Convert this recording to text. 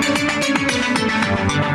We'll be right back.